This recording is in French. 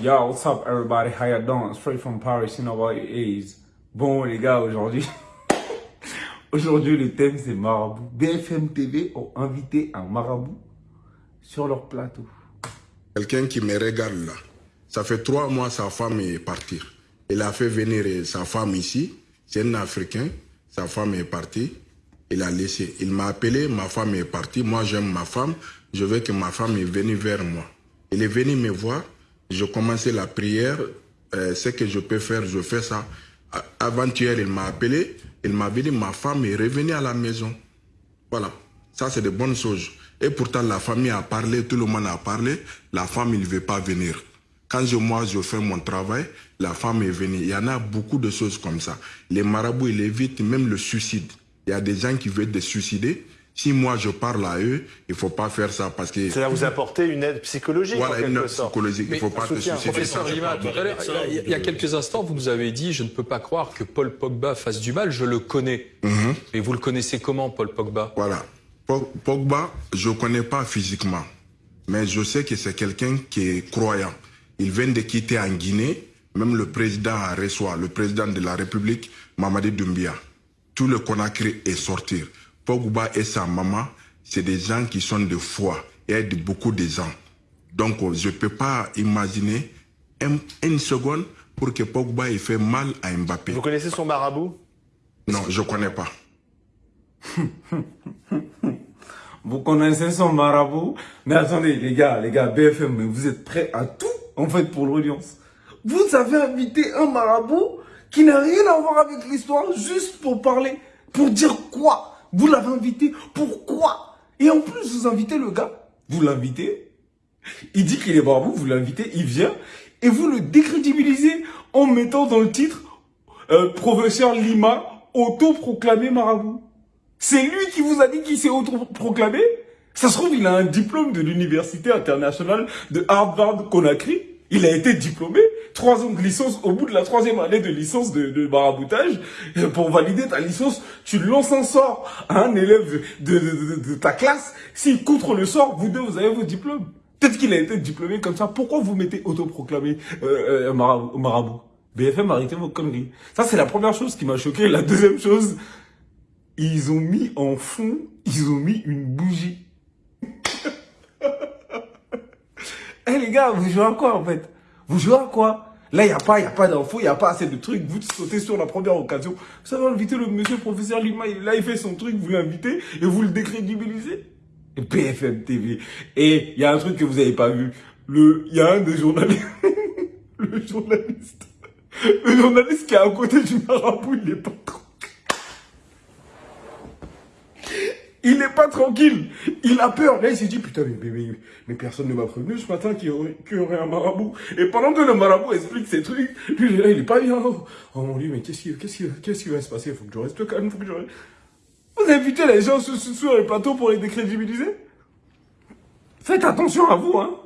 Yo, what's up everybody? How you doing? Straight from Paris, you know what? It is. Bon les gars, aujourd'hui, aujourd'hui le thème c'est marabout. BFM TV ont invité un marabout sur leur plateau. Quelqu'un qui me regarde là, ça fait trois mois sa femme est partie. Il a fait venir sa femme ici, c'est un Africain, sa femme est partie, il a laissé. Il m'a appelé, ma femme est partie, moi j'aime ma femme, je veux que ma femme est venue vers moi. Il est venu me voir, je commençais la prière, euh, ce que je peux faire, je fais ça. Avant-hier, il m'a appelé, il m'a dit, ma femme est revenue à la maison. Voilà, ça c'est de bonnes choses. Et pourtant, la famille a parlé, tout le monde a parlé, la femme, il ne veut pas venir. Quand je, moi, je fais mon travail, la femme est venue. Il y en a beaucoup de choses comme ça. Les marabouts, ils évitent même le suicide. Il y a des gens qui veulent se suicider, si moi je parle à eux, il ne faut pas faire ça parce que... Va vous apporter une aide psychologique Voilà, en une aide psychologique. Il ne faut pas te suicider. Professeur Lima, tout à l'heure, il y a- quelques instants, vous nous avez dit Je ne peux pas croire que Paul Pogba fasse du mal, je le connais. Et vous le connaissez comment, Paul Pogba? Voilà. Po- Pogba, je ne connais pas physiquement, mais je sais que c'est quelqu'un qui est croyant. Il vient de quitter en Guinée, même le président a reçoit, le président de la République, Mamadi Doumbia. Tout le Conakry est sorti. Pogba et sa maman, c'est des gens qui sont de foi et aident beaucoup de gens. Donc, je ne peux pas imaginer un- une seconde pour que Pogba ait fait mal à Mbappé. Vous connaissez son marabout? Non, je ne connais pas. Vous connaissez son marabout? Mais attendez les gars, les gars, BFM, mais vous êtes prêts à tout en fait pour l'audience. Vous avez invité un marabout qui n'a rien à voir avec l'histoire juste pour parler. Pour dire quoi? Vous l'avez invité pourquoi? Et en plus, vous invitez le gars. Vous l'invitez. Il dit qu'il est marabout, vous l'invitez, il vient. Et vous le décrédibilisez en mettant dans le titre euh, Professeur Lima, autoproclamé marabout. C'est lui qui vous a dit qu'il s'est autoproclamé? Ça se trouve, il a un diplôme de l'université internationale de Harvard Conakry. Il a été diplômé, trois ans de licence, au bout de la troisième année de licence de, de maraboutage, euh, pour valider ta licence, tu lances un sort à un élève de, ta classe. S'il contre le sort, vous deux, vous avez vos diplômes. Peut-être qu'il a été diplômé comme ça. Pourquoi vous mettez autoproclamé euh, euh, marabout? BFM, arrêtez vos conneries. Ça, c'est la première chose qui m'a choqué. La deuxième chose, ils ont mis en fond, ils ont mis une bougie. Eh les gars, vous jouez à quoi en fait? Vous jouez à quoi? Là, il n'y a pas, pas d'infos, il n'y a pas assez de trucs. Vous sautez sur la première occasion. Vous savez inviter le monsieur professeur Lima, là, il fait son truc, vous l'invitez et vous le décrédibilisez? BFM TV. Et il y a un truc que vous n'avez pas vu. Il y a un des journalistes, le journaliste, le journaliste qui est à côté du marabout, il est pas trop. Il n'est pas tranquille. Il a peur. Là, il s'est dit, putain, mais, personne ne m'a prévenu ce matin qu'il y, aurait- un marabout. Et pendant que le marabout explique ses trucs, lui, il là, il est pas bien. Oh, mon dieu, mais qu'est-ce qui, qu'est-ce qui, qui va se passer? Faut que je reste calme, faut que je reste... Vous invitez les gens sur, sur- sur les plateaux pour les décrédibiliser? Faites attention à vous, hein.